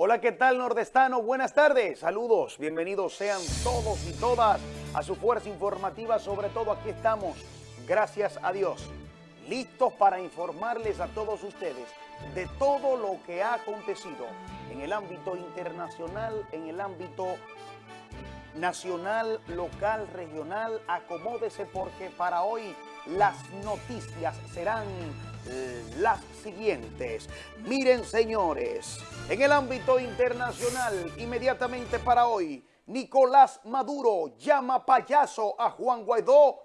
Hola, ¿qué tal nordestano? Buenas tardes, saludos, bienvenidos sean todos y todas a su fuerza informativa, sobre todo aquí estamos, gracias a Dios, listos para informarles a todos ustedes de todo lo que ha acontecido en el ámbito internacional, en el ámbito nacional, local, regional, acomódese porque para hoy las noticias serán las siguientes. Miren, señores, en el ámbito internacional, inmediatamente para hoy, Nicolás Maduro llama payaso a Juan Guaidó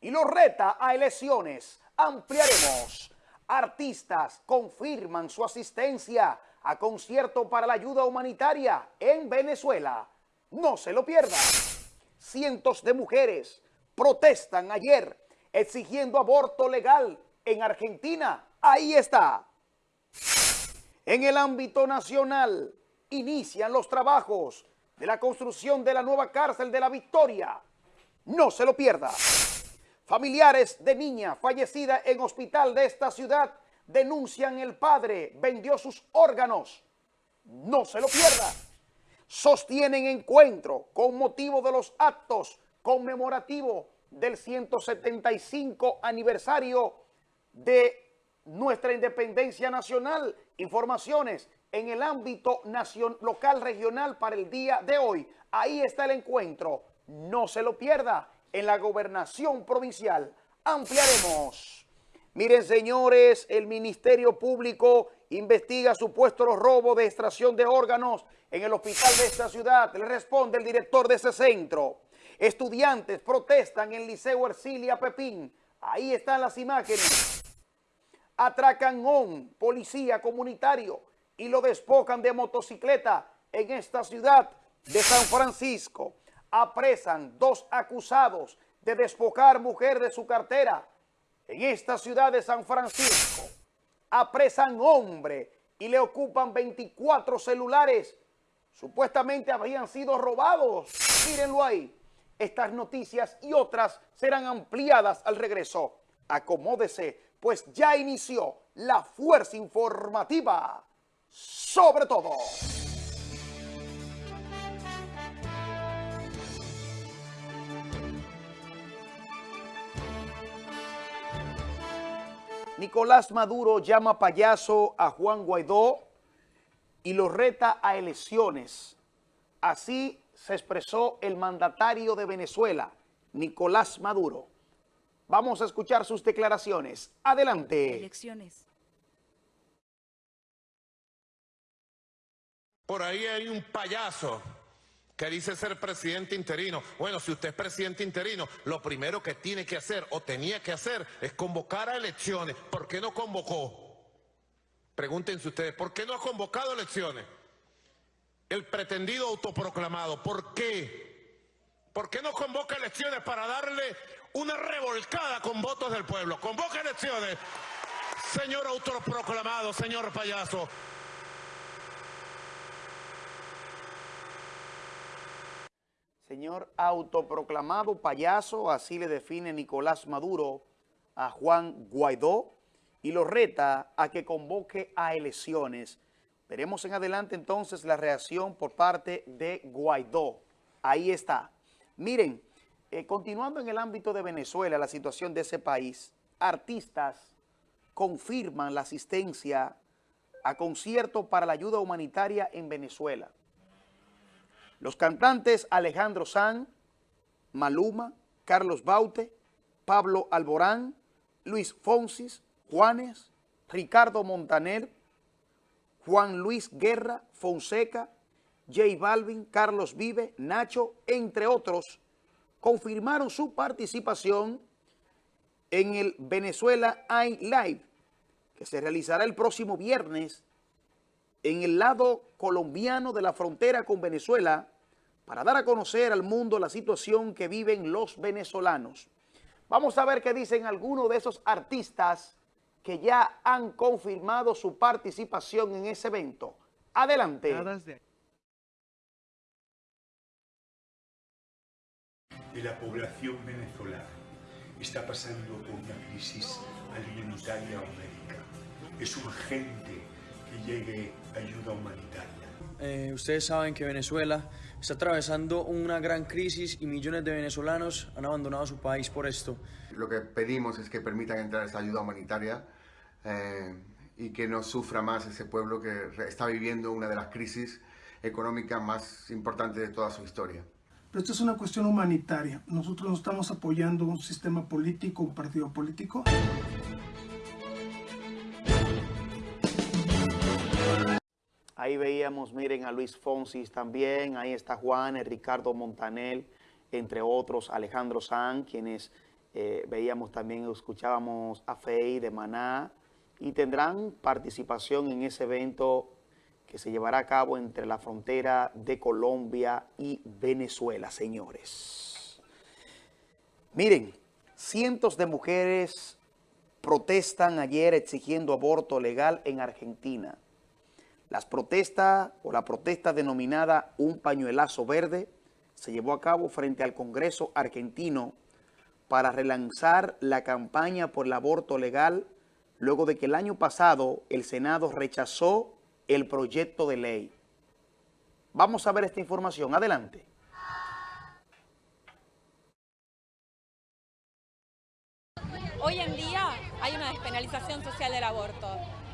y lo reta a elecciones. Ampliaremos. Artistas confirman su asistencia a concierto para la ayuda humanitaria en Venezuela. No se lo pierda. Cientos de mujeres protestan ayer exigiendo aborto legal en Argentina. Ahí está. En el ámbito nacional inician los trabajos de la construcción de la nueva cárcel de la Victoria. No se lo pierda. Familiares de niña fallecida en hospital de esta ciudad denuncian el padre vendió sus órganos. No se lo pierda. Sostienen encuentro con motivo de los actos conmemorativos del 175 aniversario de nuestra independencia nacional. Informaciones en el ámbito nacional, local, regional para el día de hoy. Ahí está el encuentro. No se lo pierda. En la gobernación provincial ampliaremos. Miren, señores, el Ministerio Público investiga supuesto robo de extracción de órganos en el hospital de esta ciudad. Le responde el director de ese centro. Estudiantes protestan en Liceo Ercilia Pepín. Ahí están las imágenes atracan a un policía comunitario y lo despojan de motocicleta en esta ciudad de San Francisco. Apresan dos acusados de despojar mujer de su cartera en esta ciudad de San Francisco. Apresan hombre y le ocupan 24 celulares. Supuestamente habían sido robados. Mírenlo ahí. Estas noticias y otras serán ampliadas al regreso. Acomódese pues ya inició la fuerza informativa sobre todo. Nicolás Maduro llama payaso a Juan Guaidó y lo reta a elecciones. Así se expresó el mandatario de Venezuela, Nicolás Maduro. Vamos a escuchar sus declaraciones. Adelante. Elecciones. Por ahí hay un payaso que dice ser presidente interino. Bueno, si usted es presidente interino, lo primero que tiene que hacer o tenía que hacer es convocar a elecciones. ¿Por qué no convocó? Pregúntense ustedes, ¿por qué no ha convocado elecciones? El pretendido autoproclamado, ¿por qué? ¿Por qué no convoca elecciones para darle una revolcada con votos del pueblo. Convoca elecciones, señor autoproclamado, señor payaso. Señor autoproclamado payaso, así le define Nicolás Maduro a Juan Guaidó y lo reta a que convoque a elecciones. Veremos en adelante entonces la reacción por parte de Guaidó. Ahí está. Miren, eh, continuando en el ámbito de Venezuela, la situación de ese país, artistas confirman la asistencia a conciertos para la ayuda humanitaria en Venezuela. Los cantantes Alejandro San, Maluma, Carlos Baute, Pablo Alborán, Luis Fonsis, Juanes, Ricardo Montaner, Juan Luis Guerra, Fonseca, J Balvin, Carlos Vive, Nacho, entre otros, confirmaron su participación en el Venezuela I Live, que se realizará el próximo viernes en el lado colombiano de la frontera con Venezuela para dar a conocer al mundo la situación que viven los venezolanos. Vamos a ver qué dicen algunos de esos artistas que ya han confirmado su participación en ese evento. Adelante. De la población venezolana está pasando por una crisis alimentaria médica. Es urgente que llegue ayuda humanitaria. Eh, ustedes saben que Venezuela está atravesando una gran crisis y millones de venezolanos han abandonado su país por esto. Lo que pedimos es que permitan entrar esta ayuda humanitaria eh, y que no sufra más ese pueblo que está viviendo una de las crisis económicas más importantes de toda su historia. Pero esto es una cuestión humanitaria. Nosotros no estamos apoyando un sistema político, un partido político. Ahí veíamos, miren, a Luis Fonsis también, ahí está Juan, Ricardo Montanel, entre otros, Alejandro San, quienes eh, veíamos también, escuchábamos a Fey de Maná, y tendrán participación en ese evento que se llevará a cabo entre la frontera de Colombia y Venezuela, señores. Miren, cientos de mujeres protestan ayer exigiendo aborto legal en Argentina. Las protestas o la protesta denominada Un Pañuelazo Verde se llevó a cabo frente al Congreso argentino para relanzar la campaña por el aborto legal luego de que el año pasado el Senado rechazó el proyecto de ley. Vamos a ver esta información. Adelante. Hoy en día hay una despenalización social del aborto.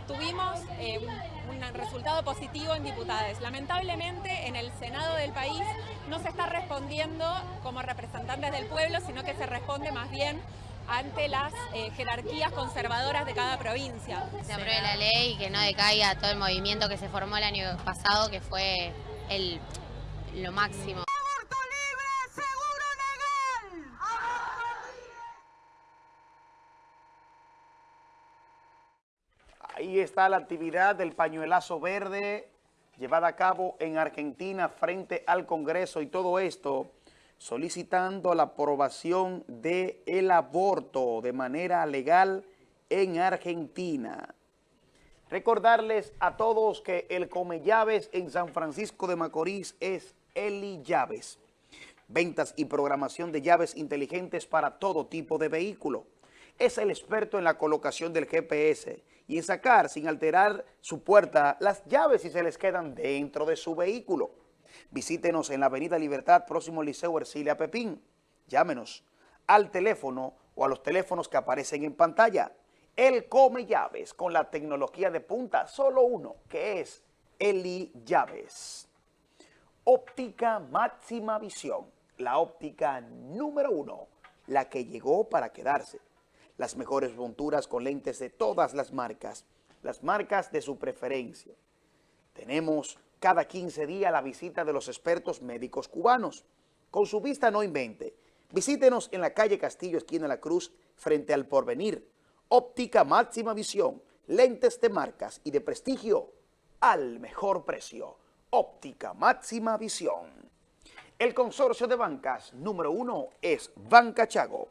Tuvimos eh, un, resultado positivo en diputados. Lamentablemente en el Senado del país no se está respondiendo como representantes del pueblo, sino que se responde más bien ante las eh, jerarquías conservadoras de cada provincia. Se apruebe la ley y que no decaiga todo el movimiento que se formó el año pasado, que fue el, lo máximo. Ahí está la actividad del pañuelazo verde llevada a cabo en Argentina frente al Congreso y todo esto solicitando la aprobación del el aborto de manera legal en Argentina. Recordarles a todos que el Come Llaves en San Francisco de Macorís es Eli Llaves. Ventas y programación de llaves inteligentes para todo tipo de vehículo. Es el experto en la colocación del GPS y en sacar sin alterar su puerta las llaves si se les quedan dentro de su vehículo. Visítenos en la Avenida Libertad, próximo Liceo Ercilia Pepín. Llámenos al teléfono o a los teléfonos que aparecen en pantalla. Él come llaves con la tecnología de punta, solo uno, que es Eli Llaves. Óptica máxima visión, la óptica número uno, la que llegó para quedarse. Las mejores monturas con lentes de todas las marcas, las marcas de su preferencia. Tenemos cada 15 días la visita de los expertos médicos cubanos. Con su vista no invente. Visítenos en la calle Castillo, esquina La Cruz, frente al Porvenir. Óptica máxima visión, lentes de marcas y de prestigio al mejor precio. Óptica máxima visión. El consorcio de bancas número uno es Banca Chago,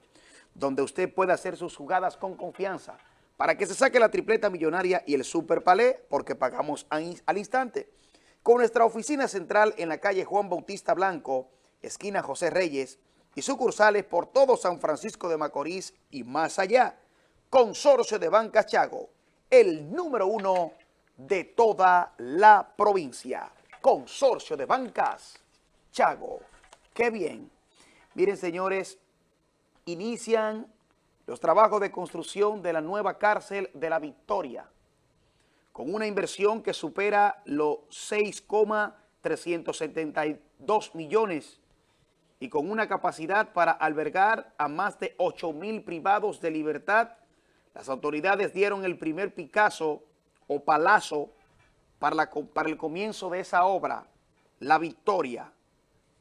donde usted puede hacer sus jugadas con confianza para que se saque la tripleta millonaria y el super palé porque pagamos al instante con nuestra oficina central en la calle Juan Bautista Blanco, esquina José Reyes, y sucursales por todo San Francisco de Macorís y más allá. Consorcio de Bancas Chago, el número uno de toda la provincia. Consorcio de Bancas Chago. ¡Qué bien! Miren, señores, inician los trabajos de construcción de la nueva cárcel de la Victoria con una inversión que supera los 6,372 millones y con una capacidad para albergar a más de 8 mil privados de libertad, las autoridades dieron el primer Picasso o palazo para, para el comienzo de esa obra, La Victoria.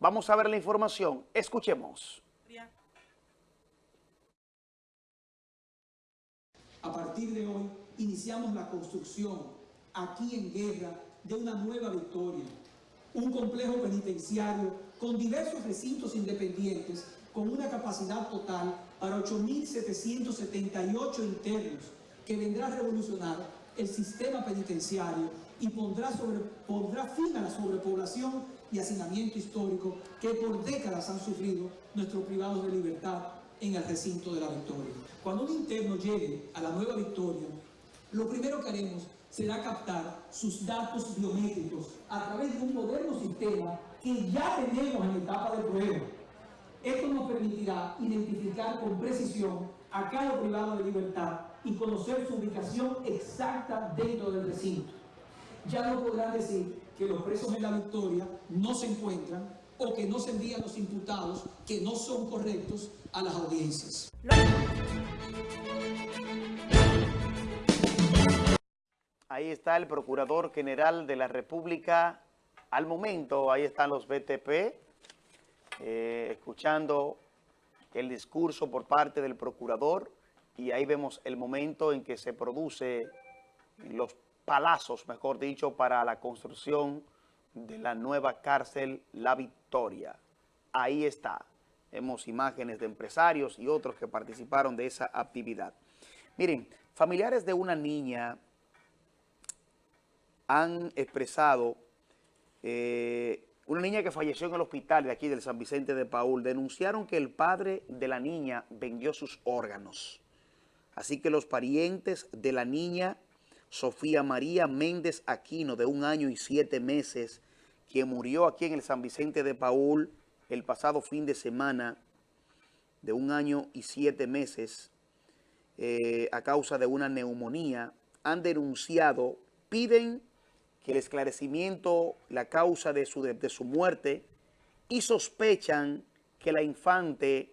Vamos a ver la información. Escuchemos. A partir de hoy, iniciamos la construcción aquí en guerra de una nueva victoria, un complejo penitenciario con diversos recintos independientes con una capacidad total para 8.778 internos que vendrá a revolucionar el sistema penitenciario y pondrá, fin a la sobrepoblación y hacinamiento histórico que por décadas han sufrido nuestros privados de libertad en el recinto de la Victoria. Cuando un interno llegue a la nueva Victoria, lo primero que haremos será captar sus datos biométricos a través de un moderno sistema que ya tenemos en etapa de prueba. Esto nos permitirá identificar con precisión a cada privado de libertad y conocer su ubicación exacta dentro del recinto. Ya no podrán decir que los presos en la victoria no se encuentran o que no se envían los imputados que no son correctos a las audiencias. Ahí está el Procurador General de la República. Al momento, ahí están los BTP, eh, escuchando el discurso por parte del Procurador y ahí vemos el momento en que se produce los palazos, mejor dicho, para la construcción de la nueva cárcel La Victoria. Ahí está. Vemos imágenes de empresarios y otros que participaron de esa actividad. Miren, familiares de una niña han expresado, eh, una niña que falleció en el hospital de aquí del San Vicente de Paul, denunciaron que el padre de la niña vendió sus órganos. Así que los parientes de la niña Sofía María Méndez Aquino, de un año y siete meses, quien murió aquí en el San Vicente de Paul el pasado fin de semana, de un año y siete meses, eh, a causa de una neumonía, han denunciado, piden que el esclarecimiento, la causa de su, de, su muerte y sospechan que la infante,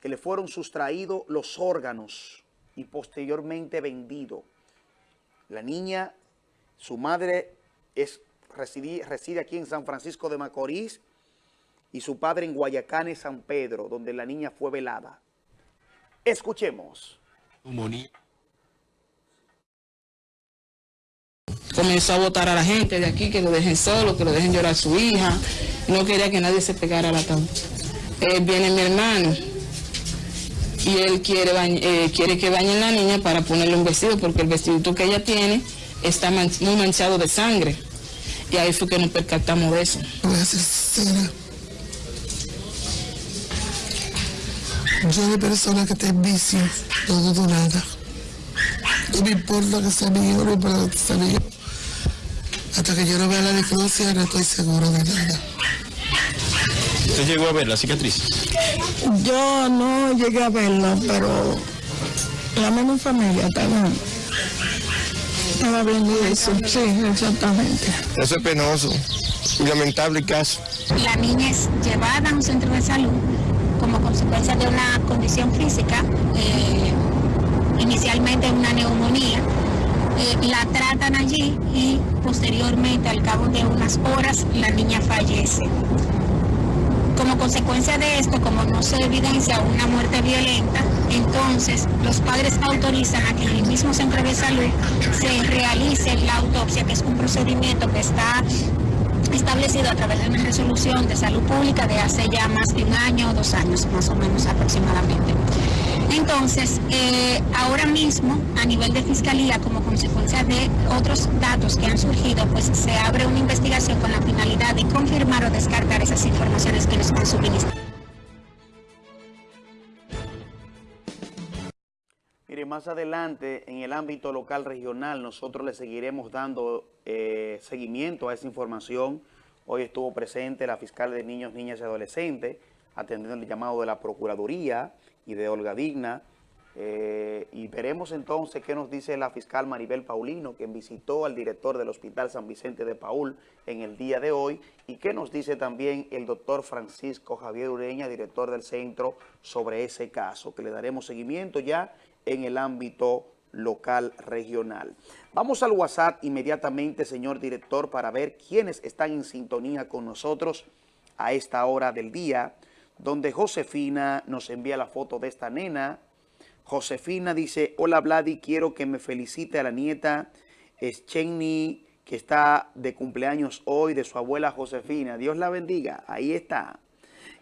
que le fueron sustraídos los órganos y posteriormente vendido. La niña, su madre es, reside, reside aquí en San Francisco de Macorís y su padre en Guayacán, San Pedro, donde la niña fue velada. Escuchemos comenzó a votar a la gente de aquí que lo dejen solo, que lo dejen llorar a su hija. No quería que nadie se pegara a la cama. Eh, viene mi hermano y él quiere, eh, quiere que bañen la niña para ponerle un vestido porque el vestido que ella tiene está muy manchado de sangre. Y ahí fue que nos percatamos de eso. Yo de persona que te vicio, no dudo nada. No me importa que sea mi hijo, no me importa que sea mi hijo. Hasta que yo no vea la necropsia no estoy seguro de nada. ¿Usted llegó a ver la cicatriz? Yo no llegué a verla, pero la misma familia estaba, estaba viendo eso. Sí, exactamente. Eso es penoso, un lamentable caso. La niña es llevada a un centro de salud consecuencia de una condición física, eh, inicialmente una neumonía, eh, la tratan allí y posteriormente, al cabo de unas horas, la niña fallece. Como consecuencia de esto, como no se evidencia una muerte violenta, entonces los padres autorizan a que en el mismo centro de salud se realice la autopsia, que es un procedimiento que está establecido a través de una resolución de salud pública de hace ya más de un año dos años, más o menos aproximadamente. Entonces, eh, ahora mismo, a nivel de fiscalía, como consecuencia de otros datos que han surgido, pues se abre una investigación con la finalidad de confirmar o descartar esas informaciones que nos han suministrado. Más adelante, en el ámbito local regional, nosotros le seguiremos dando eh, seguimiento a esa información. Hoy estuvo presente la fiscal de niños, niñas y adolescentes, atendiendo el llamado de la Procuraduría, y de Olga Digna. Eh, y veremos entonces qué nos dice la fiscal Maribel Paulino, quien visitó al director del Hospital San Vicente de Paul en el día de hoy, y qué nos dice también el doctor Francisco Javier Ureña, director del centro, sobre ese caso, que le daremos seguimiento ya en el ámbito local regional. Vamos al WhatsApp inmediatamente, señor director, para ver quiénes están en sintonía con nosotros a esta hora del día donde Josefina nos envía la foto de esta nena. Josefina dice, hola Vladi, quiero que me felicite a la nieta Chenny, que está de cumpleaños hoy, de su abuela Josefina. Dios la bendiga, ahí está.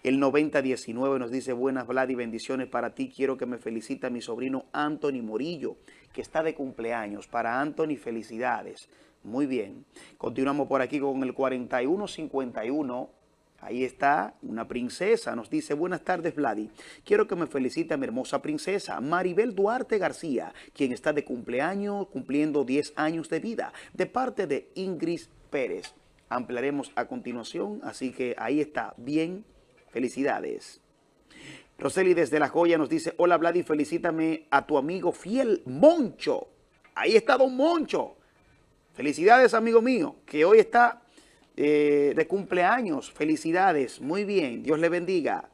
El 9019 nos dice, buenas Vlad y bendiciones para ti. Quiero que me felicite a mi sobrino Anthony Morillo, que está de cumpleaños. Para Anthony, felicidades. Muy bien. Continuamos por aquí con el 4151. Ahí está una princesa, nos dice, buenas tardes Vladi, quiero que me felicite a mi hermosa princesa Maribel Duarte García, quien está de cumpleaños, cumpliendo 10 años de vida, de parte de Ingrid Pérez. Ampliaremos a continuación, así que ahí está, bien, felicidades. Roseli desde La Joya nos dice, hola Vladi, felicítame a tu amigo fiel Moncho. Ahí está Don Moncho. Felicidades amigo mío, que hoy está eh, de cumpleaños. Felicidades, muy bien, Dios le bendiga.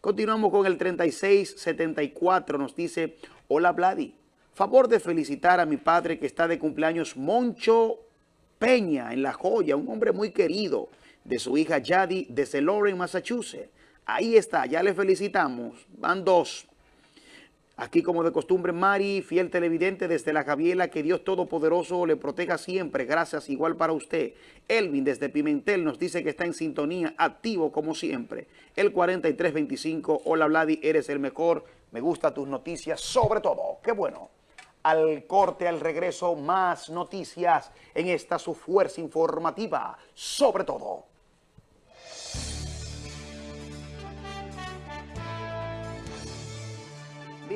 Continuamos con el 3674, nos dice, hola Vladi, favor de felicitar a mi padre que está de cumpleaños, Moncho Peña, en La Joya, un hombre muy querido, de su hija Yadi, de Lawrence, Massachusetts. Ahí está, ya le felicitamos, van dos. Aquí como de costumbre, Mari, fiel televidente desde la Javiela, que Dios Todopoderoso le proteja siempre. Gracias igual para usted. Elvin desde Pimentel nos dice que está en sintonía, activo como siempre. El 4325, hola Vladi, eres el mejor. Me gusta tus noticias, sobre todo. Qué bueno. Al corte, al regreso, más noticias en esta su fuerza informativa, sobre todo.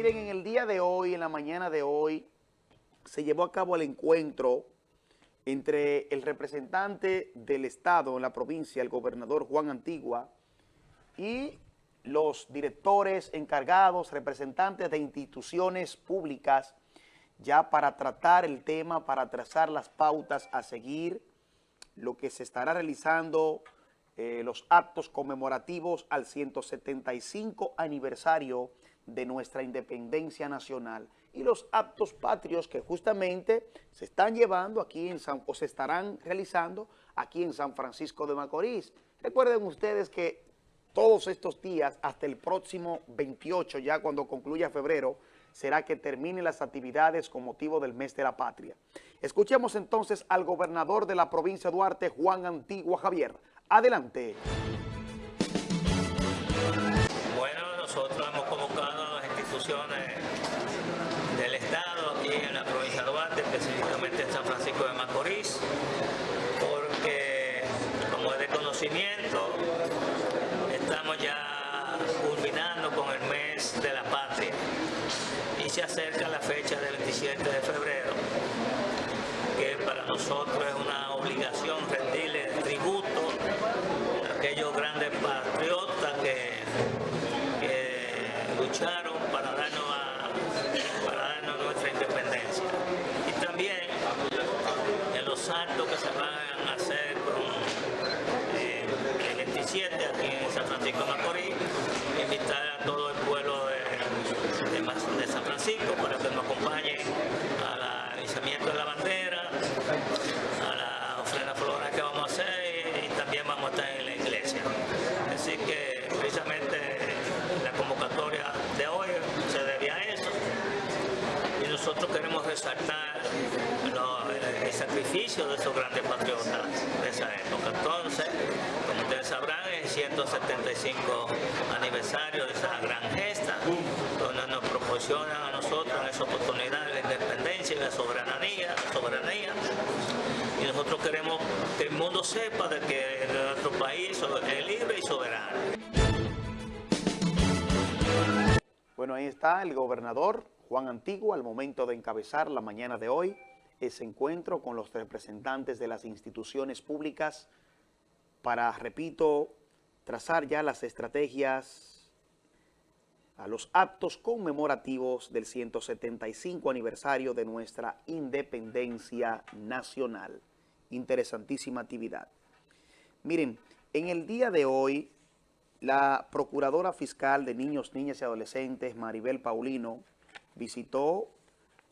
En el día de hoy, en la mañana de hoy, se llevó a cabo el encuentro entre el representante del Estado en la provincia, el gobernador Juan Antigua, y los directores encargados, representantes de instituciones públicas, ya para tratar el tema, para trazar las pautas a seguir, lo que se estará realizando, eh, los actos conmemorativos al 175 aniversario de nuestra independencia nacional y los actos patrios que justamente se están llevando aquí en San, o se estarán realizando aquí en San Francisco de Macorís. Recuerden ustedes que todos estos días, hasta el próximo 28, ya cuando concluya febrero, será que terminen las actividades con motivo del mes de la patria. Escuchemos entonces al gobernador de la provincia de Duarte, Juan Antigua Javier. Adelante. Del Estado aquí en la provincia de Duarte, específicamente en San Francisco de Macorís, porque como es de conocimiento, estamos ya culminando con el mes de la patria y se acerca la fecha del 27 de febrero, que para nosotros es una obligación rendirle tributo a aquellos grandes patriotas que, que lucharon que se van a hacer con eh, el 27 aquí en San Francisco de Macorís, invitar a todo el pueblo de, de, San Francisco para que nos acompañe al alistamiento de la bandera, a la ofrenda floral que vamos a hacer y, también vamos a estar en la iglesia. Así que precisamente la convocatoria de hoy se debe a eso y nosotros queremos resaltar sacrificio de esos grandes patriotas de esa época. Entonces, como ustedes sabrán, es el 175 aniversario de esa gran gesta, donde nos proporcionan a nosotros esa oportunidad de la independencia y la soberanía, soberanía. Y nosotros queremos que el mundo sepa de que nuestro país es libre y soberano. Bueno, ahí está el gobernador Juan Antigua al momento de encabezar la mañana de hoy ese encuentro con los representantes de las instituciones públicas para, repito, trazar ya las estrategias a los actos conmemorativos del 175 aniversario de nuestra independencia nacional. Interesantísima actividad. Miren, en el día de hoy, la Procuradora Fiscal de Niños, Niñas y Adolescentes, Maribel Paulino, visitó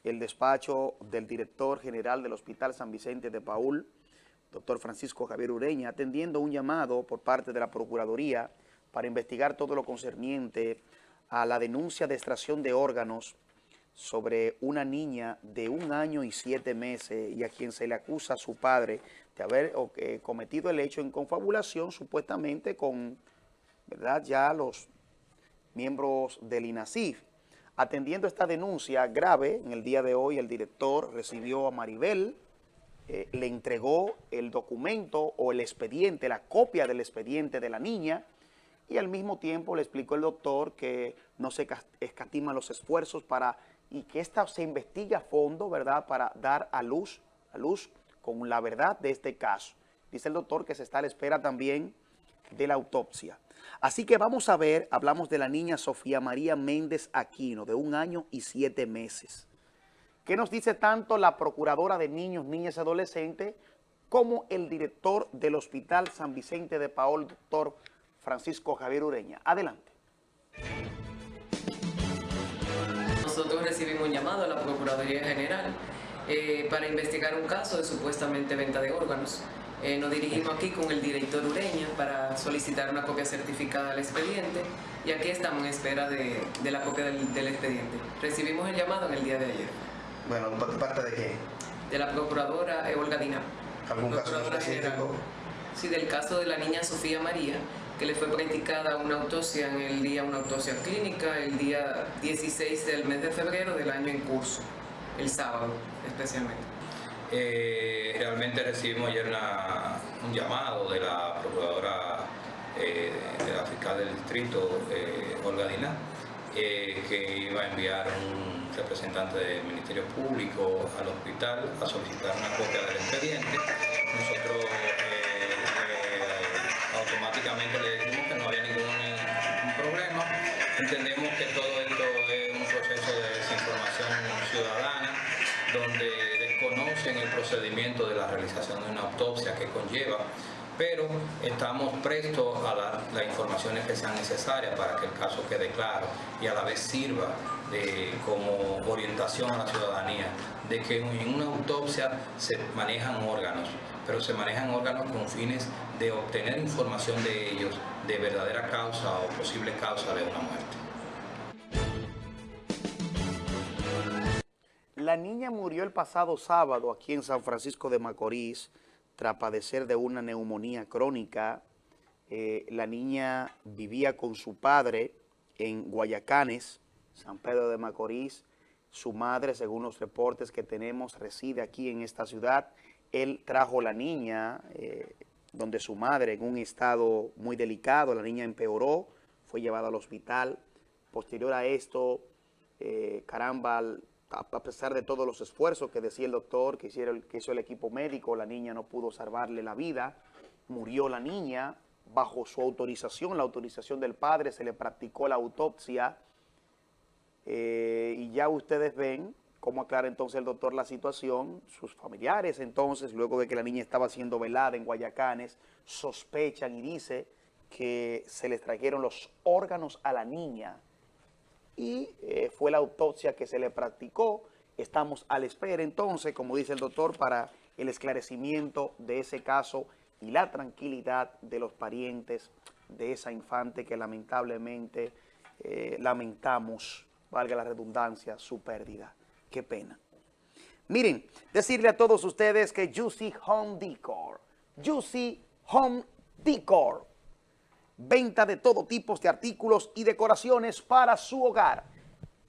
el despacho del director general del Hospital San Vicente de Paul, doctor Francisco Javier Ureña, atendiendo un llamado por parte de la Procuraduría para investigar todo lo concerniente a la denuncia de extracción de órganos sobre una niña de un año y siete meses y a quien se le acusa a su padre de haber cometido el hecho en confabulación supuestamente con ¿verdad? Ya los miembros del INASIF. Atendiendo esta denuncia grave, en el día de hoy el director recibió a Maribel, eh, le entregó el documento o el expediente, la copia del expediente de la niña, y al mismo tiempo le explicó el doctor que no se escatiman los esfuerzos para y que esta se investigue a fondo, ¿verdad?, para dar a luz, a luz con la verdad de este caso. Dice el doctor que se está a la espera también de la autopsia. Así que vamos a ver, hablamos de la niña Sofía María Méndez Aquino, de un año y siete meses. ¿Qué nos dice tanto la Procuradora de Niños, Niñas y Adolescentes como el director del Hospital San Vicente de Paol, doctor Francisco Javier Ureña? Adelante. Nosotros recibimos un llamado a la Procuraduría General eh, para investigar un caso de supuestamente venta de órganos. Eh, nos dirigimos aquí con el director Ureña para solicitar una copia certificada del expediente y aquí estamos en espera de, la copia del, expediente. Recibimos el llamado en el día de ayer. Bueno, ¿por parte de qué? De la procuradora eh, Olga Dina. ¿Algún caso específico? Sí, del caso de la niña Sofía María, que le fue practicada una autopsia en el día, una autopsia clínica, el día 16 del mes de febrero del año en curso, el sábado especialmente. Eh, realmente recibimos ayer un llamado de la procuradora eh, de la fiscal del distrito, eh, Olga Dina, que iba a enviar un representante del Ministerio Público al hospital a solicitar una copia del expediente. Nosotros automáticamente le dijimos que no había ningún, ningún problema. Entendemos procedimiento de la realización de una autopsia que conlleva, pero estamos prestos a dar las informaciones que sean necesarias para que el caso quede claro y a la vez sirva de, como orientación a la ciudadanía de que en una autopsia se manejan órganos, pero se manejan órganos con fines de obtener información de ellos de verdadera causa o posible causa de una muerte. La niña murió el pasado sábado aquí en San Francisco de Macorís tras padecer de una neumonía crónica. Eh, la niña vivía con su padre en Guayacanes, San Pedro de Macorís. Su madre, según los reportes que tenemos, reside aquí en esta ciudad. Él trajo la niña, eh, donde su madre, en un estado muy delicado, la niña empeoró, fue llevada al hospital. Posterior a esto, eh, caramba, a pesar de todos los esfuerzos que decía el doctor, que, que hizo el equipo médico, la niña no pudo salvarle la vida, murió la niña, bajo su autorización, la autorización del padre, se le practicó la autopsia, eh, y ya ustedes ven cómo aclara entonces el doctor la situación, sus familiares entonces, luego de que la niña estaba siendo velada en Guayacanes, sospechan y dice que se les trajeron los órganos a la niña, y eh, fue la autopsia que se le practicó. Estamos a la espera entonces, como dice el doctor, para el esclarecimiento de ese caso y la tranquilidad de los parientes de esa infante que lamentablemente eh, lamentamos, valga la redundancia, su pérdida. Qué pena. Miren, decirle a todos ustedes que Juicy Home Decor, Juicy Home Decor, venta de todo tipo de artículos y decoraciones para su hogar.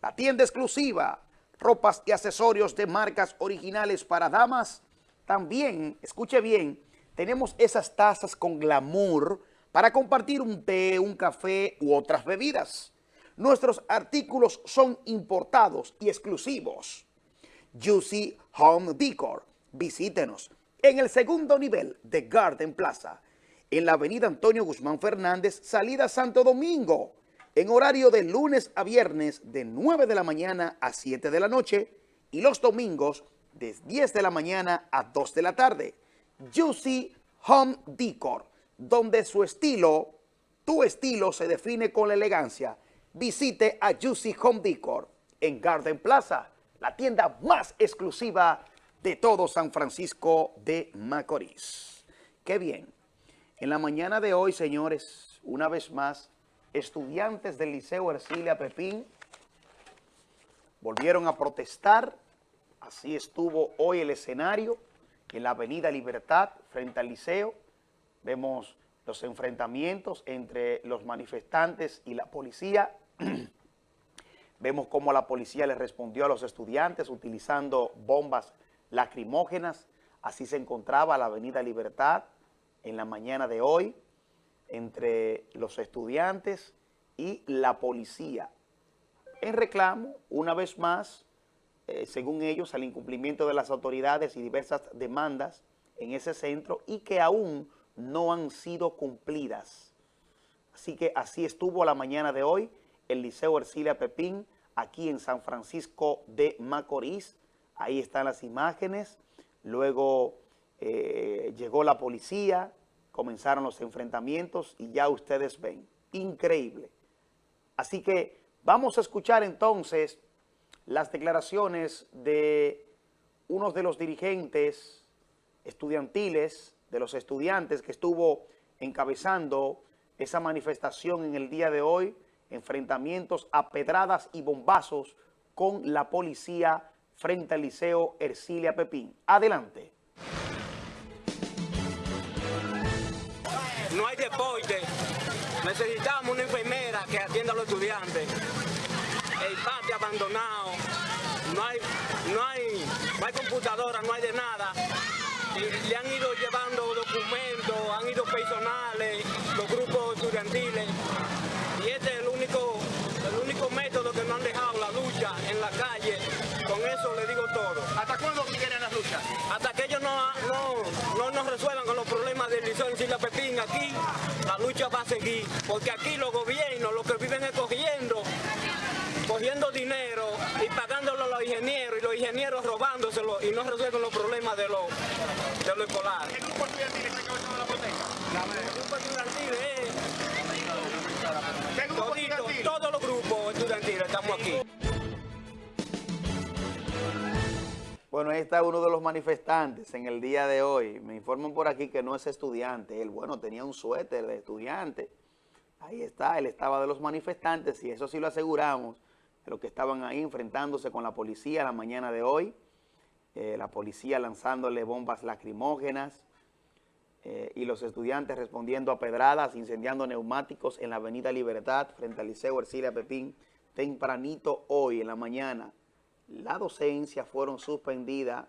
La tienda exclusiva, ropas y accesorios de marcas originales para damas. También, escuche bien, tenemos esas tazas con glamour para compartir un té, un café u otras bebidas. Nuestros artículos son importados y exclusivos. Juicy Home Decor. Visítenos en el segundo nivel de Garden Plaza en la avenida Antonio Guzmán Fernández, salida Santo Domingo, en horario de lunes a viernes de 9 de la mañana a 7 de la noche y los domingos de 10 de la mañana a 2 de la tarde. Juicy Home Decor, donde su estilo, tu estilo se define con la elegancia. Visite a Juicy Home Decor en Garden Plaza, la tienda más exclusiva de todo San Francisco de Macorís. ¡Qué bien! En la mañana de hoy, señores, una vez más, estudiantes del Liceo Ercilia Pepín volvieron a protestar. Así estuvo hoy el escenario en la Avenida Libertad frente al Liceo. Vemos los enfrentamientos entre los manifestantes y la policía. Vemos cómo la policía le respondió a los estudiantes utilizando bombas lacrimógenas. Así se encontraba la Avenida Libertad en la mañana de hoy entre los estudiantes y la policía. En reclamo, una vez más, eh, según ellos, al incumplimiento de las autoridades y diversas demandas en ese centro y que aún no han sido cumplidas. Así que así estuvo la mañana de hoy el Liceo Ercilia Pepín aquí en San Francisco de Macorís. Ahí están las imágenes. Luego eh, llegó la policía, comenzaron los enfrentamientos y ya ustedes ven. Increíble. Así que vamos a escuchar entonces las declaraciones de uno de los dirigentes estudiantiles, de los estudiantes que estuvo encabezando esa manifestación en el día de hoy, enfrentamientos a pedradas y bombazos con la policía frente al Liceo Ercilia Pepín. Adelante. No hay deporte. Necesitamos una enfermera que atienda a los estudiantes. El patio abandonado. No hay, no hay, no hay computadora, no hay de nada. Y le han ido llevando documentos, han ido personales, los grupos estudiantiles. Y este es el único, el único método que no han dejado la lucha en la calle. Con eso le digo todo. ¿Hasta cuándo quieren las luchas? Hasta que ellos no, no, no nos resuelvan con los aquí, la lucha va a seguir. Porque aquí los gobiernos, los que viven es cogiendo, cogiendo dinero y pagándolo a los ingenieros y los ingenieros robándoselo y no resuelven los problemas de los de lo escolar. Todos los grupos estudiantiles estamos aquí. Bueno, ahí está uno de los manifestantes en el día de hoy. Me informan por aquí que no es estudiante. Él, bueno, tenía un suéter de estudiante. Ahí está, él estaba de los manifestantes y eso sí lo aseguramos, los que estaban ahí enfrentándose con la policía la mañana de hoy. Eh, la policía lanzándole bombas lacrimógenas eh, y los estudiantes respondiendo a pedradas, incendiando neumáticos en la avenida Libertad frente al Liceo Ercilia Pepín tempranito hoy en la mañana. La docencia fueron suspendidas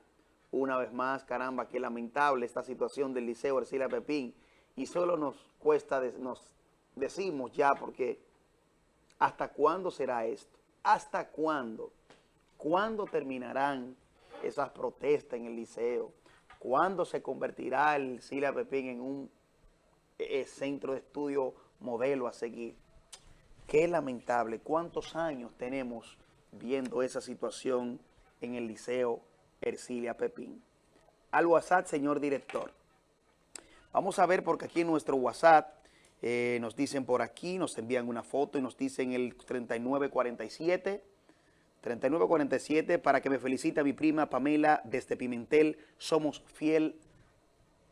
una vez más, caramba, qué lamentable esta situación del Liceo Ercilia Pepín y solo nos cuesta, nos decimos ya porque ¿hasta cuándo será esto? ¿Hasta cuándo? ¿Cuándo terminarán esas protestas en el liceo? ¿Cuándo se convertirá el Ercilia Pepín en un eh, centro de estudio modelo a seguir? Qué lamentable. ¿Cuántos años tenemos viendo esa situación en el Liceo Ercilia Pepín? Al WhatsApp, señor director. Vamos a ver porque aquí en nuestro WhatsApp eh, nos dicen por aquí, nos envían una foto y nos dicen el 3947. 3947 para que me felicite mi prima Pamela desde Pimentel. Somos fiel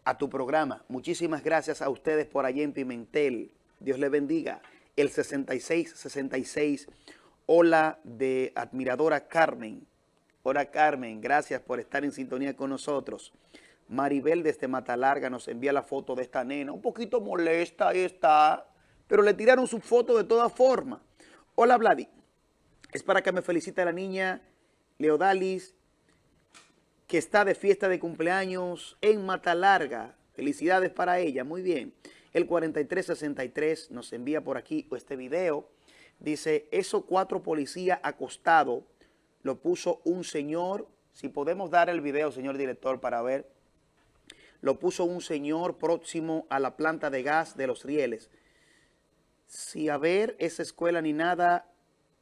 a tu programa. Muchísimas gracias a ustedes por allá en Pimentel. Dios le bendiga. El 6666. Hola de admiradora Carmen. Hola Carmen, gracias por estar en sintonía con nosotros. Maribel desde Matalarga nos envía la foto de esta nena. Un poquito molesta, ahí está. Pero le tiraron su foto de todas formas. Hola Vladi. Es para que me felicite la niña Leodalis, que está de fiesta de cumpleaños en Matalarga. Felicidades para ella, muy bien. El 4363 nos envía por aquí este video. Dice, esos cuatro policías acostados lo puso un señor. Si podemos dar el video, señor director, para ver. Lo puso un señor próximo a la planta de gas de los rieles. Si a ver esa escuela ni nada,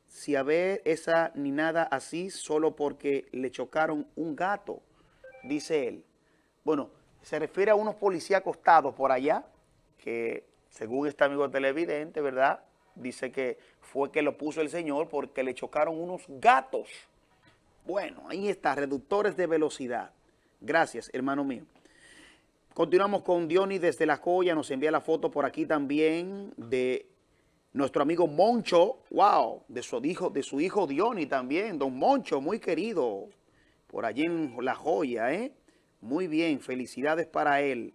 si a ver esa ni nada así, solo porque le chocaron un gato, dice él. Bueno, se refiere a unos policías acostados por allá, que según este amigo televidente, ¿verdad? Dice que fue que lo puso el señor porque le chocaron unos gatos. Bueno, ahí está, reductores de velocidad. Gracias, hermano mío. Continuamos con Diony desde La Joya, nos envía la foto por aquí también de nuestro amigo Moncho, wow, de su hijo, de su hijo Diony también, don Moncho, muy querido, por allí en La Joya, ¿eh? Muy bien, felicidades para él.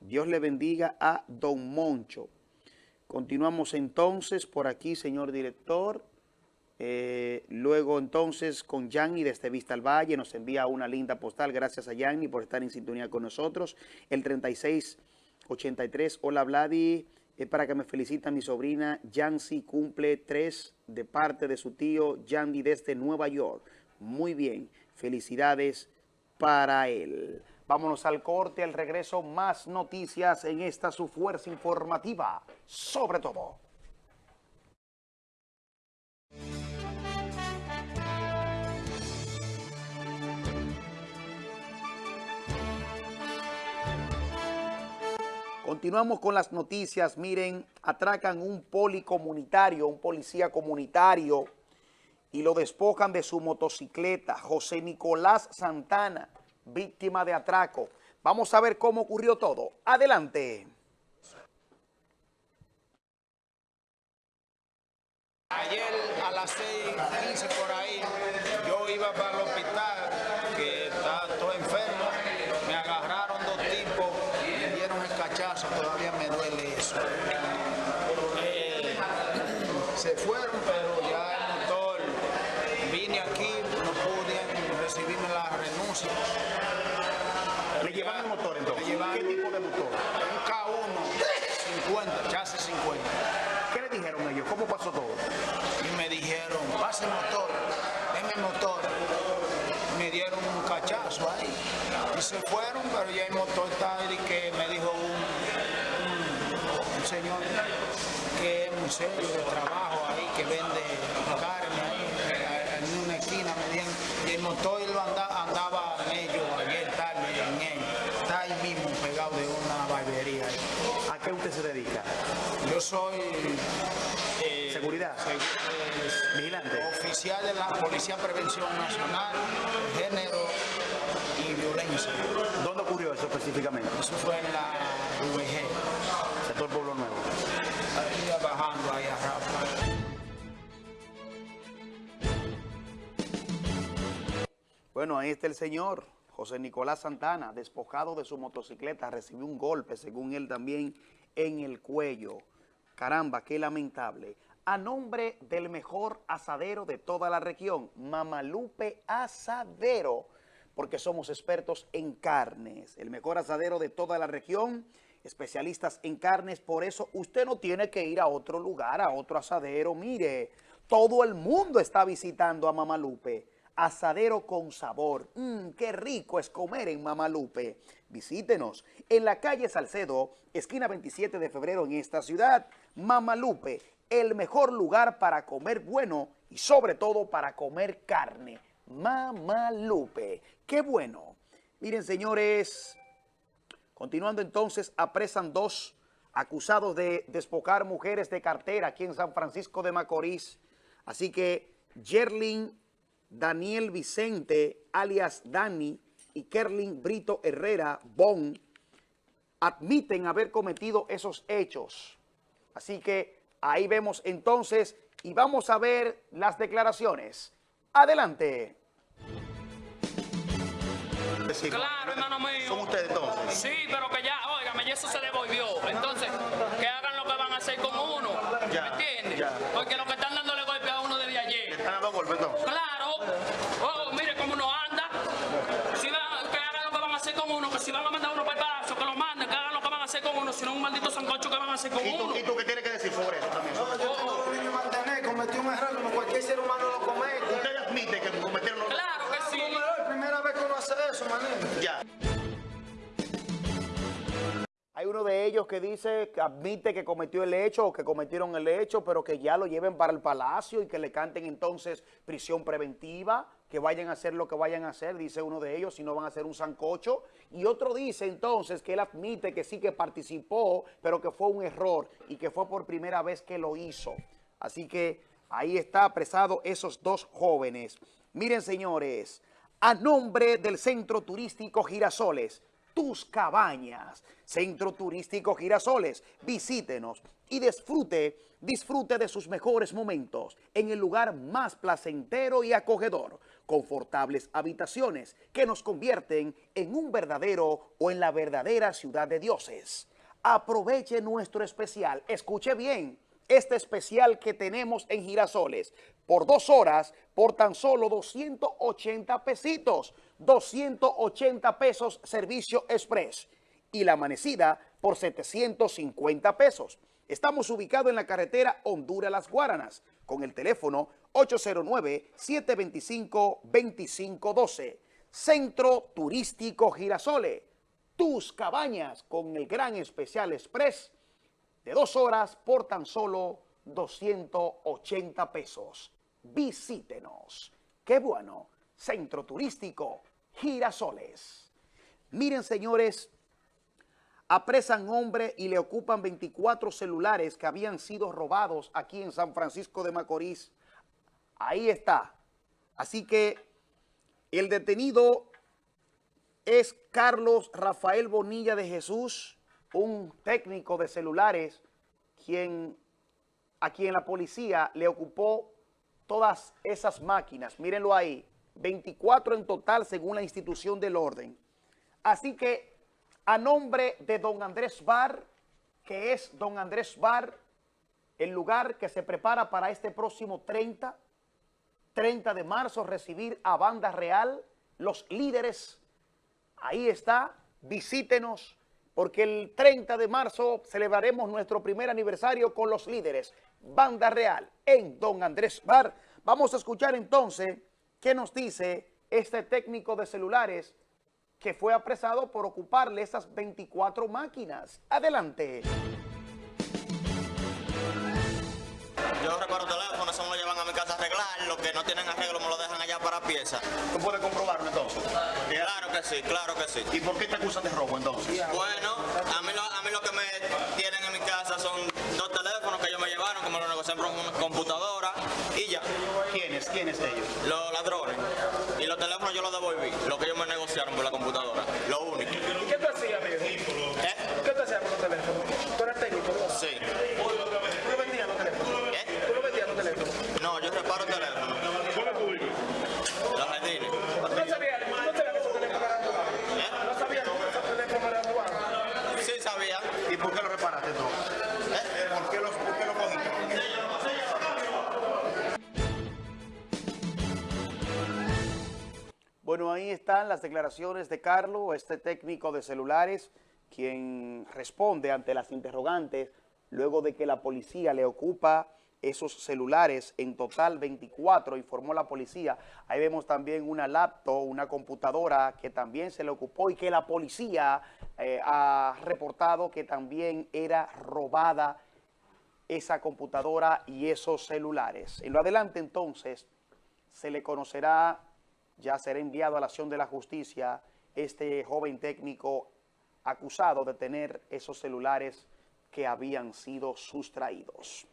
Dios le bendiga a Don Moncho. Continuamos entonces por aquí, señor director. Eh, luego entonces con Yanni desde Vista al Valle nos envía una linda postal. Gracias a Yanni por estar en sintonía con nosotros. El 3683, hola Vladi, es para que me felicita mi sobrina Yancy, cumple tres de parte de su tío Yandy desde Nueva York. Muy bien, felicidades para él. Vámonos al corte, al regreso, más noticias en esta su fuerza informativa, sobre todo. Continuamos con las noticias. Miren, atracan un policomunitario, un policía comunitario, y lo despojan de su motocicleta. José Nicolás Santana, víctima de atraco. Vamos a ver cómo ocurrió todo. Adelante. Ayer a las 6.15 por ahí, yo iba para el hospital, que está todo enfermo. Me agarraron dos tipos, me dieron el cachazo, todavía me duele eso. Eh, se fueron, pero ya el motor, vine aquí, no pude recibirme la renuncia. ¿Le llevan el motor entonces? Me llevan ¿Qué tipo de motor? Un K1, 50, chasis 50. ¿Qué le dijeron ellos? ¿Cómo pasó todo? Y me dijeron, pase el motor, denme el motor. Me dieron un cachazo ahí. Y se fueron, pero ya el motor está y que me dijo un, un- un señor que es muy serio de trabajo ahí, que vende carne ahí en una esquina. Me dijeron, y el motor lo anda- andaba en ellos ayer tarde en él. Está ahí mismo pegado de una barbería. ahí. ¿A qué usted se dedica? Yo soy ¿Seguridad? ¿Vigilante? Oficial de la Policía Prevención Nacional, Género y Violencia. ¿Dónde ocurrió eso específicamente? Eso fue en la VG, Sector Pueblo Nuevo. ahí bajando ahí a. Bueno, ahí está el señor José Nicolás Santana, despojado de su motocicleta, recibió un golpe, según él también, en el cuello. Caramba, qué lamentable. A nombre del mejor asadero de toda la región, Mamalupe Asadero, porque somos expertos en carnes. El mejor asadero de toda la región, especialistas en carnes, por eso usted no tiene que ir a otro lugar, a otro asadero. Mire, todo el mundo está visitando a Mamalupe. Asadero con sabor. Mmm, qué rico es comer en Mamalupe. Visítenos en la calle Salcedo, esquina 27 de febrero en esta ciudad. Mamalupe, el mejor lugar para comer bueno y sobre todo para comer carne. Mamalupe, qué bueno. Miren, señores, continuando entonces, apresan dos acusados de despojar mujeres de cartera aquí en San Francisco de Macorís. Así que Yerlin Daniel Vicente, alias Dani, y Kerlin Brito Herrera, Bon, admiten haber cometido esos hechos. Así que ahí vemos entonces y vamos a ver las declaraciones. Adelante. Claro, hermano mío. ¿Son ustedes entonces? Sí, pero que ya, óigame, ya eso se devolvió. Entonces, que hagan lo que van a hacer con uno. Ya, ¿Me entiendes? ya. Porque lo que están dándole golpe a uno desde ayer. ¿Están dando golpe entonces? Claro. Oh, mire cómo uno anda. Si van, que hagan lo que van a hacer con uno, que si van a mandar uno para el palacio, que lo manden, que hagan lo que van a hacer con uno, si no un maldito sancocho que van a hacer con ¿Y tú, uno. ¿Y tú qué tienes que decir sobre eso también? No, yo tengo que mantener, cometí un error como cualquier ser humano lo comete. ¿Usted admite que cometieron los Claro que sí. No, es la primera vez que uno hace eso, manito. Ya. Hay uno de ellos que dice, que admite que cometió el hecho o que cometieron el hecho, pero que ya lo lleven para el palacio y que le canten entonces prisión preventiva, que vayan a hacer lo que vayan a hacer, dice uno de ellos, si no van a hacer un sancocho. Y otro dice entonces que él admite que sí que participó, pero que fue un error y que fue por primera vez que lo hizo. Así que ahí está apresado esos dos jóvenes. Miren, señores, a nombre del Centro Turístico Girasoles, tus cabañas. Centro Turístico Girasoles, visítenos y disfrute, disfrute de sus mejores momentos en el lugar más placentero y acogedor. Confortables habitaciones que nos convierten en un verdadero o en la verdadera ciudad de dioses. Aproveche nuestro especial, escuche bien, este especial que tenemos en Girasoles por dos horas por tan solo 280 pesitos, 280 pesos servicio express y la amanecida por 750 pesos. Estamos ubicados en la carretera Honduras-Las Guaranas con el teléfono 809-725-2512. Centro Turístico Girasole. Tus cabañas con el gran especial express de dos horas por tan solo 280 pesos. Visítenos. Qué bueno. Centro Turístico Girasoles. Miren, señores, apresan hombre y le ocupan 24 celulares que habían sido robados aquí en San Francisco de Macorís. Ahí está. Así que el detenido es Carlos Rafael Bonilla de Jesús, un técnico de celulares, quien, a quien la policía le ocupó todas esas máquinas. Mírenlo ahí, 24 en total según la institución del orden. Así que a nombre de don Andrés Bar, que es don Andrés Bar, el lugar que se prepara para este próximo 30, 30 de marzo, recibir a Banda Real, los líderes, ahí está, visítenos, porque el 30 de marzo celebraremos nuestro primer aniversario con los líderes, Banda Real, en Don Andrés Bar. Vamos a escuchar entonces qué nos dice este técnico de celulares que fue apresado por ocuparle esas 24 máquinas. Adelante. Yo reparo teléfono, eso me lo llevan a mi casa a arreglar, los que no tienen arreglo me lo dejan allá para pieza. ¿Tú puedes comprobarlo entonces? Claro que sí, claro que sí. ¿Y por qué te acusan de robo entonces? Bueno, a mí, lo, a mí lo que me tienen en mi casa son dos teléfonos que ellos me llevaron, que me lo negociaron por una computadora y ya. ¿Quiénes? ¿Quiénes ellos? Los ladrones. Y los teléfonos yo los devolví, lo que ellos me negociaron por la computadora. Ahí están las declaraciones de Carlos, este técnico de celulares, quien responde ante las interrogantes luego de que la policía le ocupa esos celulares, en total 24, informó la policía. Ahí vemos también una laptop, una computadora que también se le ocupó y que la policía eh, ha reportado que también era robada esa computadora y esos celulares. En lo adelante, entonces, se le conocerá, ya será enviado a la acción de la justicia, este joven técnico acusado de tener esos celulares que habían sido sustraídos.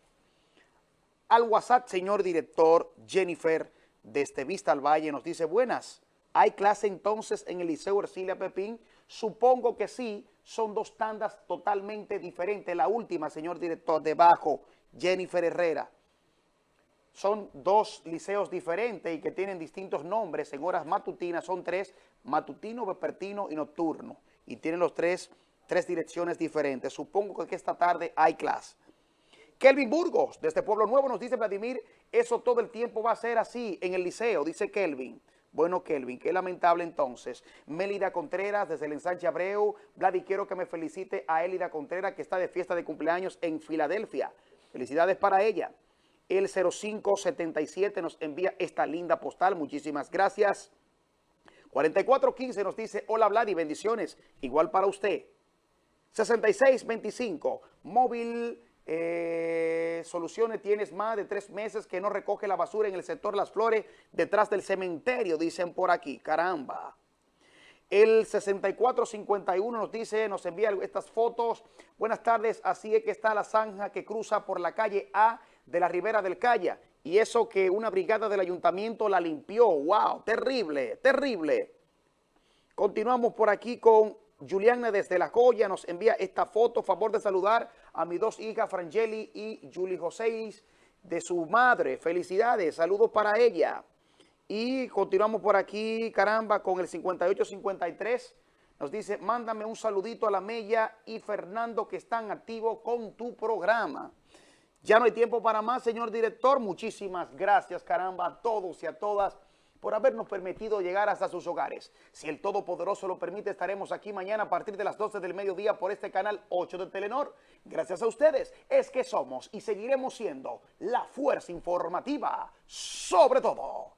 Al WhatsApp, señor director, Jennifer, desde Vista al Valle, nos dice, buenas, ¿hay clase entonces en el Liceo Ercilia Pepín? Supongo que sí, son dos tandas totalmente diferentes. La última, señor director, debajo, Jennifer Herrera. Son dos liceos diferentes y que tienen distintos nombres. En horas matutinas son tres, matutino, vespertino y nocturno. Y tienen los tres, tres direcciones diferentes. Supongo que esta tarde hay clase. Kelvin Burgos, desde Pueblo Nuevo, nos dice Vladimir, eso todo el tiempo va a ser así en el liceo, dice Kelvin. Bueno, Kelvin, qué lamentable entonces. Melida Contreras, desde el ensanche Abreu. Vladi, quiero que me felicite a Elida Contreras, que está de fiesta de cumpleaños en Filadelfia. Felicidades para ella. El 0577 nos envía esta linda postal. Muchísimas gracias. 4415 nos dice, hola Vladi, bendiciones. Igual para usted. 6625, móvil eh, soluciones, tienes más de tres meses que no recoge la basura en el sector Las Flores detrás del cementerio, dicen por aquí, caramba. El 6451 nos dice, nos envía estas fotos. Buenas tardes, así es que está la zanja que cruza por la calle A de la Ribera del Calla. Y eso que una brigada del ayuntamiento la limpió. ¡Wow! Terrible, terrible. Continuamos por aquí con Juliana desde La Joya nos envía esta foto. Favor de saludar a mis dos hijas, Frangeli y Julie José, de su madre. Felicidades, saludos para ella. Y continuamos por aquí, caramba, con el 5853. Nos dice, mándame un saludito a la Mella y Fernando que están activos con tu programa. Ya no hay tiempo para más, señor director. Muchísimas gracias, caramba, a todos y a todas por habernos permitido llegar hasta sus hogares. Si el Todopoderoso lo permite, estaremos aquí mañana a partir de las 12 del mediodía por este canal 8 de Telenor. Gracias a ustedes es que somos y seguiremos siendo la fuerza informativa sobre todo.